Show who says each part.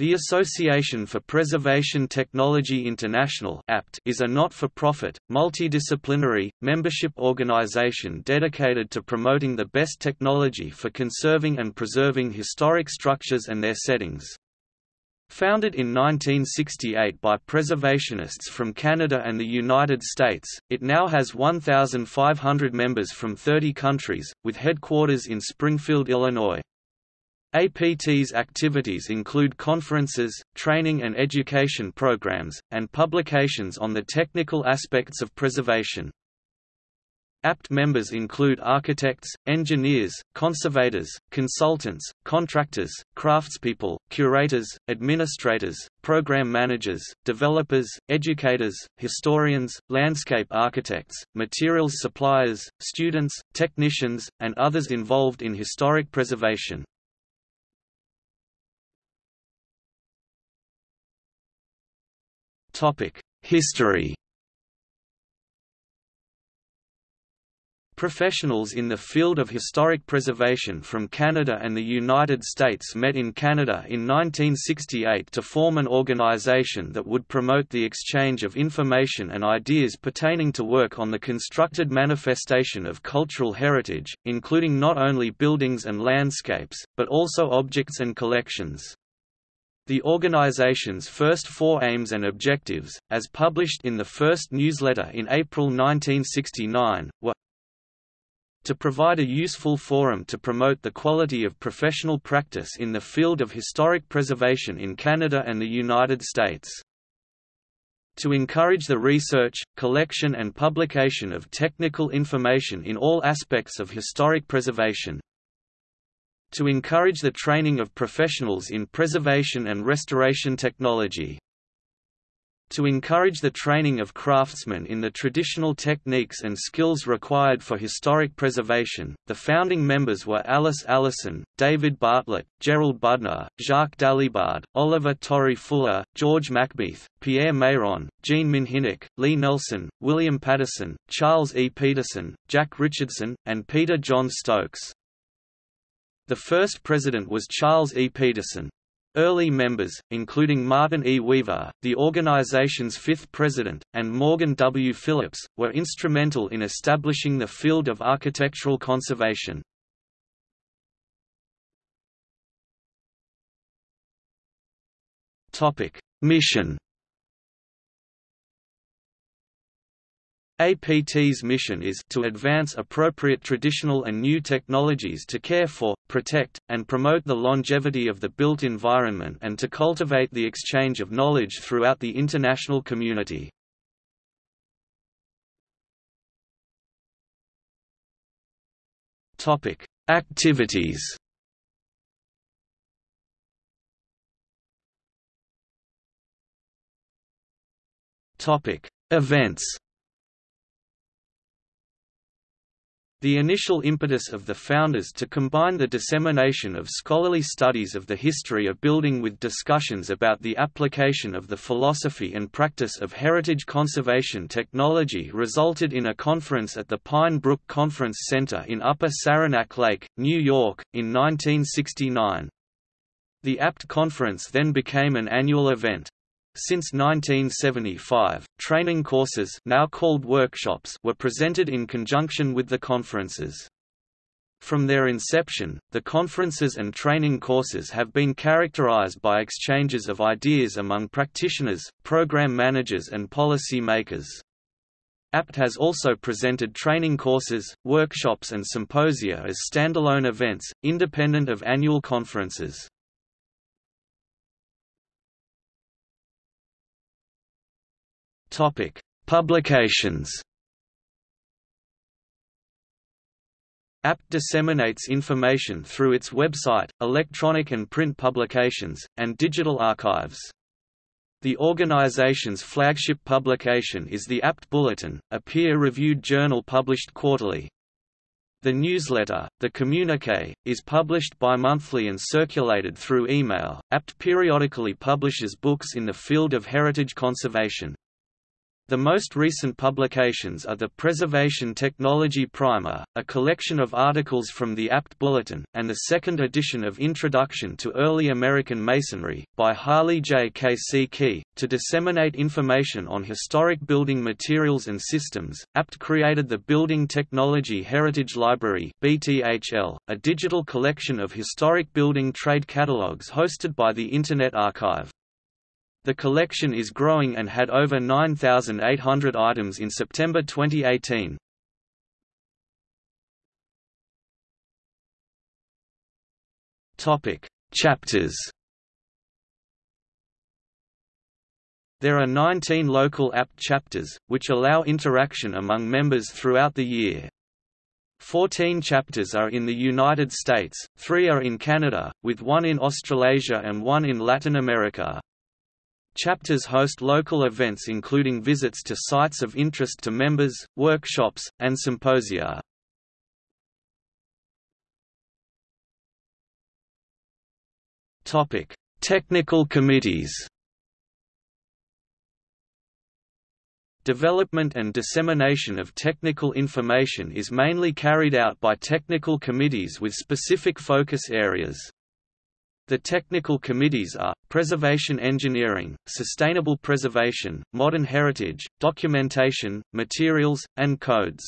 Speaker 1: The Association for Preservation Technology International is a not-for-profit, multidisciplinary, membership organization dedicated to promoting the best technology for conserving and preserving historic structures and their settings. Founded in 1968 by preservationists from Canada and the United States, it now has 1,500 members from 30 countries, with headquarters in Springfield, Illinois. APT's activities include conferences, training and education programs, and publications on the technical aspects of preservation. APT members include architects, engineers, conservators, consultants, contractors, craftspeople, curators, administrators, program managers, developers, educators, historians, landscape architects, materials suppliers, students, technicians, and others involved in historic preservation. History Professionals in the field of historic preservation from Canada and the United States met in Canada in 1968 to form an organization that would promote the exchange of information and ideas pertaining to work on the constructed manifestation of cultural heritage, including not only buildings and landscapes, but also objects and collections. The organization's first four aims and objectives, as published in the first newsletter in April 1969, were to provide a useful forum to promote the quality of professional practice in the field of historic preservation in Canada and the United States. To encourage the research, collection and publication of technical information in all aspects of historic preservation to encourage the training of professionals in preservation and restoration technology. To encourage the training of craftsmen in the traditional techniques and skills required for historic preservation, the founding members were Alice Allison, David Bartlett, Gerald Budner, Jacques Dalibard, Oliver Torrey Fuller, George Macbeath, Pierre Mayrand, Jean Minhinnick, Lee Nelson, William Patterson, Charles E. Peterson, Jack Richardson, and Peter John Stokes. The first president was Charles E. Peterson. Early members, including Martin E. Weaver, the organization's fifth president, and Morgan W. Phillips, were instrumental in establishing the field of architectural conservation. Mission APT's mission is to advance appropriate traditional and new technologies to care for, protect, and promote the longevity of the built environment and to cultivate the exchange of knowledge throughout the international community. Activities Events The initial impetus of the founders to combine the dissemination of scholarly studies of the history of building with discussions about the application of the philosophy and practice of heritage conservation technology resulted in a conference at the Pine Brook Conference Center in Upper Saranac Lake, New York, in 1969. The APT conference then became an annual event. Since 1975, training courses now called workshops were presented in conjunction with the conferences. From their inception, the conferences and training courses have been characterized by exchanges of ideas among practitioners, program managers and policy makers. APT has also presented training courses, workshops and symposia as standalone events, independent of annual conferences. Topic: Publications. APT disseminates information through its website, electronic and print publications, and digital archives. The organization's flagship publication is the APT Bulletin, a peer-reviewed journal published quarterly. The newsletter, The Communique, is published bi-monthly and circulated through email. APT periodically publishes books in the field of heritage conservation. The most recent publications are the Preservation Technology Primer, a collection of articles from the APT Bulletin, and the second edition of Introduction to Early American Masonry, by Harley J. K. C. Key. To disseminate information on historic building materials and systems, APT created the Building Technology Heritage Library (BTHL), a digital collection of historic building trade catalogues hosted by the Internet Archive. The collection is growing and had over 9,800 items in September 2018. Topic: Chapters. There are 19 local apt chapters, which allow interaction among members throughout the year. Fourteen chapters are in the United States, three are in Canada, with one in Australasia and one in Latin America. Chapters host local events including visits to sites of interest to members, workshops, and symposia. Technical committees Development and dissemination of technical information is mainly carried out by technical committees with specific focus areas. The technical committees are, Preservation Engineering, Sustainable Preservation, Modern Heritage, Documentation, Materials, and Codes.